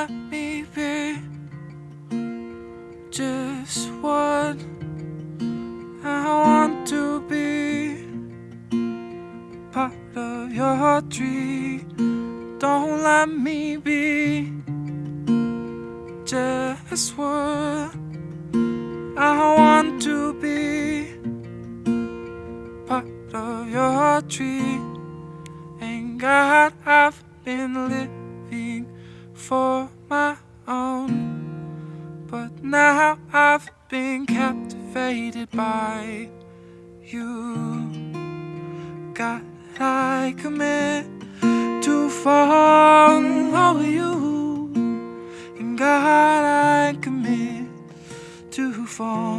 let me be just what I want to be part of your tree. Don't let me be just what I want to be part of your tree. And God, I've been living for my own. But now I've been captivated by you. God, I commit to follow you. And God, I commit to follow.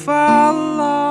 follow.